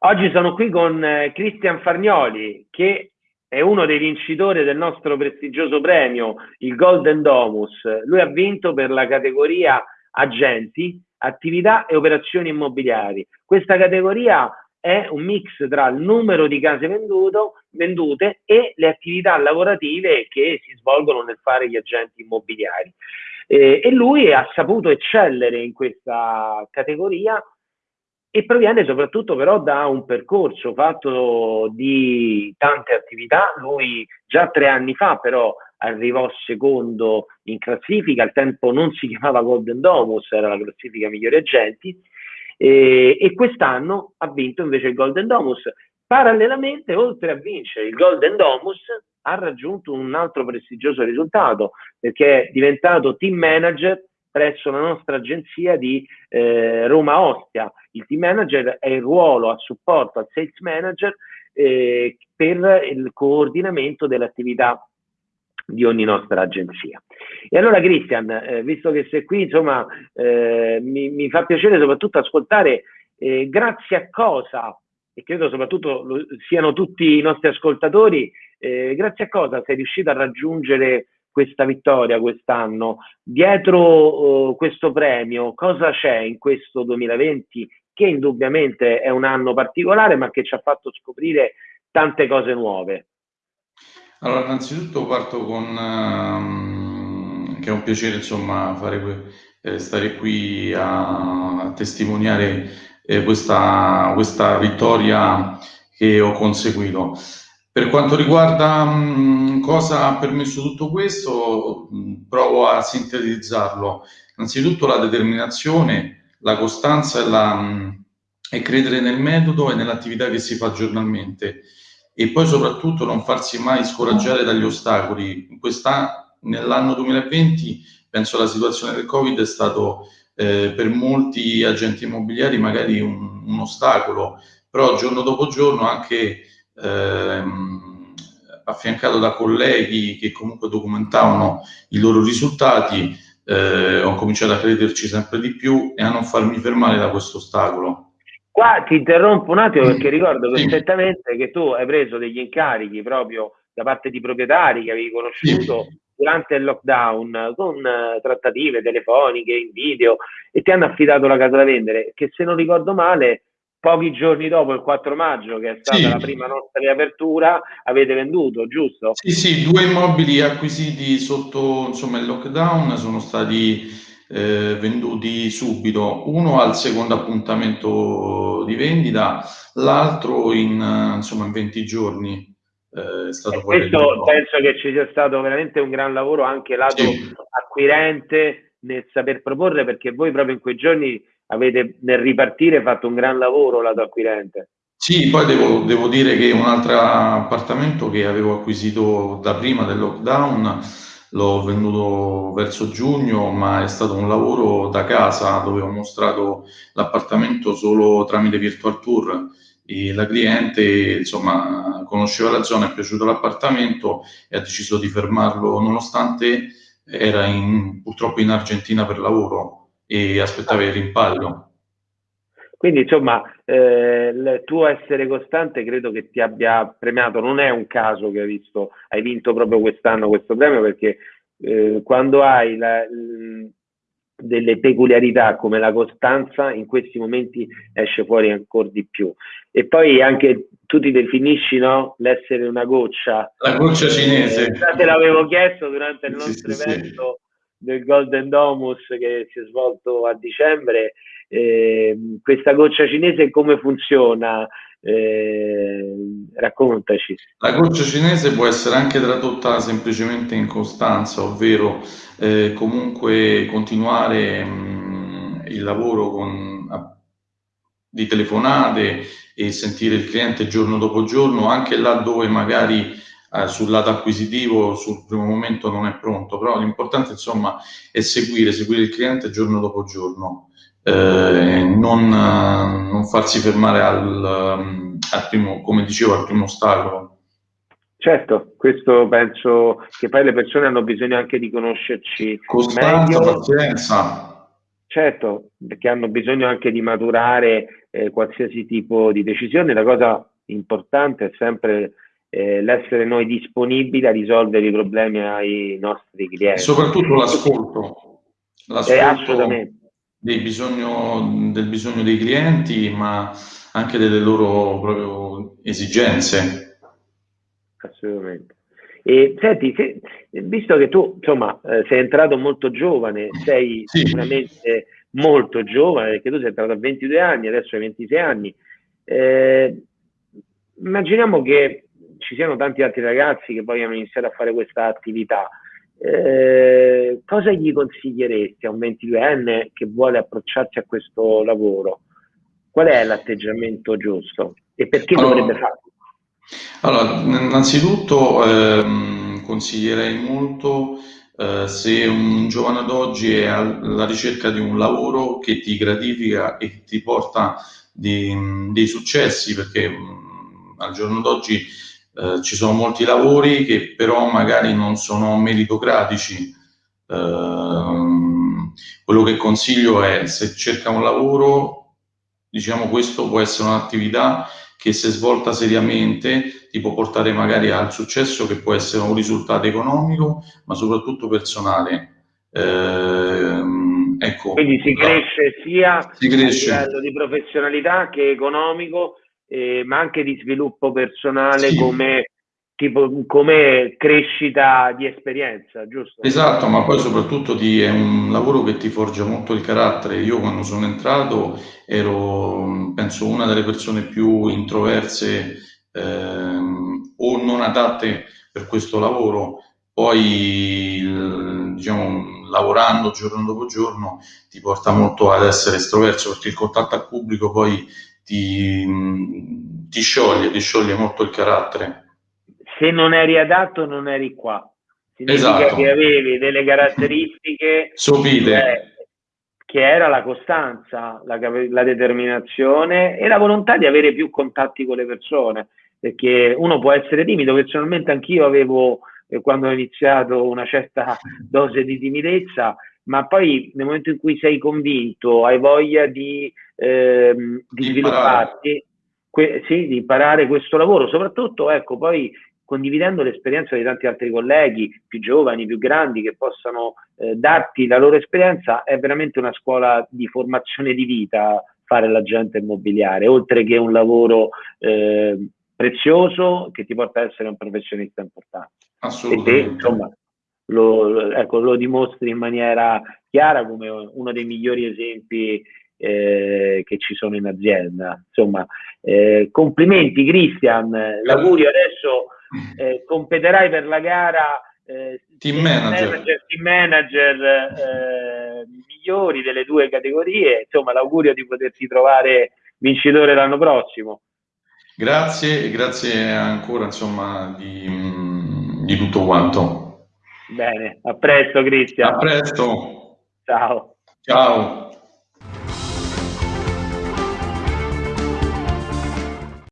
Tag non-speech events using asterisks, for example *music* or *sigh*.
Oggi sono qui con eh, Cristian Farnioli, che è uno dei vincitori del nostro prestigioso premio, il Golden Domus. Lui ha vinto per la categoria agenti, attività e operazioni immobiliari. Questa categoria è un mix tra il numero di case venduto, vendute e le attività lavorative che si svolgono nel fare gli agenti immobiliari. Eh, e lui ha saputo eccellere in questa categoria e proviene soprattutto però da un percorso fatto di tante attività. Lui già tre anni fa però arrivò secondo in classifica, al tempo non si *laughs* chiamava Golden Domus, era la classifica migliori agenti, e, e quest'anno ha vinto invece il Golden Domus. Parallelamente, oltre a vincere il Golden Domus, ha raggiunto un altro prestigioso risultato perché è diventato team manager presso la nostra agenzia di eh, Roma Ostia. Il team manager è il ruolo a supporto al sales manager eh, per il coordinamento dell'attività di ogni nostra agenzia. E allora Cristian, eh, visto che sei qui, insomma, eh, mi, mi, fa piacere soprattutto ascoltare eh, grazie a cosa, e credo soprattutto lo, siano tutti i nostri ascoltatori, eh, grazie a cosa sei riuscito a raggiungere questa vittoria quest'anno. Dietro uh, questo premio, cosa c'è in questo 2020 che indubbiamente è un anno particolare, ma che ci ha fatto scoprire tante cose nuove? Allora, innanzitutto parto con uh, che è un piacere insomma fare, eh, stare qui a, a testimoniare eh, questa, questa vittoria che ho conseguito. Per quanto riguarda mh, cosa ha permesso tutto questo, mh, provo a sintetizzarlo. Innanzitutto la determinazione, la costanza e, la, mh, e credere nel metodo e nell'attività che si fa giornalmente e poi soprattutto non farsi mai scoraggiare dagli ostacoli. nell'anno 2020 penso la situazione del Covid è stato eh, per molti agenti immobiliari magari un, un ostacolo, però giorno dopo giorno anche ehm, affiancato da colleghi che comunque documentavano i loro risultati, eh, ho cominciato a crederci sempre di più e a non farmi fermare da questo ostacolo. Qua ti interrompo un attimo perché ricordo perfettamente che tu hai preso degli incarichi proprio da parte di proprietari che avevi conosciuto sì. durante il lockdown con uh, trattative telefoniche, in video e ti hanno affidato la casa da vendere che se non ricordo male pochi giorni dopo, il 4 maggio, che è stata sì. la prima nostra riapertura, avete venduto, giusto? Sì, sì, due immobili acquisiti sotto insomma, il lockdown sono stati eh, venduti subito, uno al secondo appuntamento di vendita, l'altro in, insomma, in 20 giorni. Eh, è stato questo penso che ci sia stato veramente un gran lavoro anche lato sì. acquirente nel saper proporre perché voi proprio in quei giorni avete nel ripartire fatto un gran lavoro lato acquirente. Sì, poi devo, devo, dire che un altro appartamento che avevo acquisito da prima del lockdown l'ho venduto verso giugno, ma è stato un lavoro da casa dove ho mostrato l'appartamento solo tramite virtual tour. E la cliente insomma conosceva la zona, è piaciuto l'appartamento e ha deciso di fermarlo nonostante era in, purtroppo in Argentina per lavoro e aspettava il rimpallo. Quindi insomma eh, il tuo essere costante credo che ti abbia premiato, non è un caso che hai visto, hai vinto proprio quest'anno questo premio perché eh, quando hai la, l, delle peculiarità come la costanza in questi momenti esce fuori ancora di più e poi anche tu ti definisci no? l'essere una goccia la goccia cinese eh, te l'avevo chiesto durante il nostro sì, evento sì del Golden Domus che si è svolto a dicembre. Eh, questa goccia cinese come funziona? Eh, raccontaci. La goccia cinese può essere anche tradotta semplicemente in costanza, ovvero eh, comunque continuare mh, il lavoro con, a, di telefonate e sentire il cliente giorno dopo giorno, anche là dove magari eh, sul lato acquisitivo sul primo momento non è pronto, però l'importante insomma è seguire, seguire il cliente giorno dopo giorno, eh, non, non, farsi fermare al, al primo, come dicevo, al primo ostacolo. Certo, questo penso che poi le persone hanno bisogno anche di conoscerci Costanza, meglio. pazienza. Certo, perché hanno bisogno anche di maturare eh, qualsiasi tipo di decisione. La cosa importante è sempre eh, l'essere noi disponibili a risolvere i problemi ai nostri clienti. Soprattutto l'ascolto, l'ascolto eh, bisogno, del bisogno dei clienti, ma anche delle loro proprio esigenze. Assolutamente. E senti, se, visto che tu insomma eh, sei entrato molto giovane, sei sì. sicuramente molto giovane, perché tu sei entrato a 22 anni, adesso hai 26 anni, eh, immaginiamo che ci siano tanti altri ragazzi che vogliono iniziare a fare questa attività. Eh, cosa gli consiglieresti a un 22enne che vuole approcciarsi a questo lavoro? Qual è l'atteggiamento giusto e perché allora, dovrebbe farlo? Allora, innanzitutto ehm, consiglierei molto eh, se un giovane d'oggi è alla ricerca di un lavoro che ti gratifica e ti porta di, dei successi, perché mh, al giorno d'oggi eh, ci sono molti lavori che però magari non sono meritocratici. Eh, quello che consiglio è se cerca un lavoro, diciamo questo può essere un'attività che se svolta seriamente ti può portare magari al successo che può essere un risultato economico, ma soprattutto personale. Eh, ecco, Quindi si cresce sia si cresce. a livello di professionalità che economico eh, ma anche di sviluppo personale sì. come, tipo, come crescita di esperienza, giusto? Esatto, ma poi soprattutto di, è un lavoro che ti forgia molto il carattere. Io quando sono entrato ero, penso, una delle persone più introverse ehm, o non adatte per questo lavoro. Poi, diciamo, lavorando giorno dopo giorno ti porta molto ad essere estroverso perché il contatto al pubblico poi ti, ti scioglie, ti scioglie molto il carattere. Se non eri adatto non eri qua. Significa esatto. che avevi delle caratteristiche sopite. Che, che era la costanza, la, la determinazione e la volontà di avere più contatti con le persone, perché uno può essere timido, personalmente anch'io avevo eh, quando ho iniziato una certa *laughs* dose di timidezza, ma poi nel momento in cui sei convinto, hai voglia di, ehm, di svilupparti, que- sì, di imparare questo lavoro, soprattutto ecco, poi condividendo l'esperienza di tanti altri colleghi più giovani, più grandi, che possano eh, darti la loro esperienza, è veramente una scuola di formazione di vita fare l'agente immobiliare, oltre che un lavoro eh, prezioso che ti porta ad essere un professionista importante. Assolutamente. E te, insomma, lo, ecco, lo dimostri in maniera chiara come uno dei migliori esempi eh, che ci sono in azienda. Insomma, eh, complimenti Cristian, l'augurio adesso eh, competerai per la gara eh, team manager, manager team manager eh, migliori delle due categorie, insomma l'augurio di poterti trovare vincitore l'anno prossimo. Grazie e grazie ancora insomma di, di tutto quanto. Bene, a presto Cristian. A presto. Ciao. Ciao.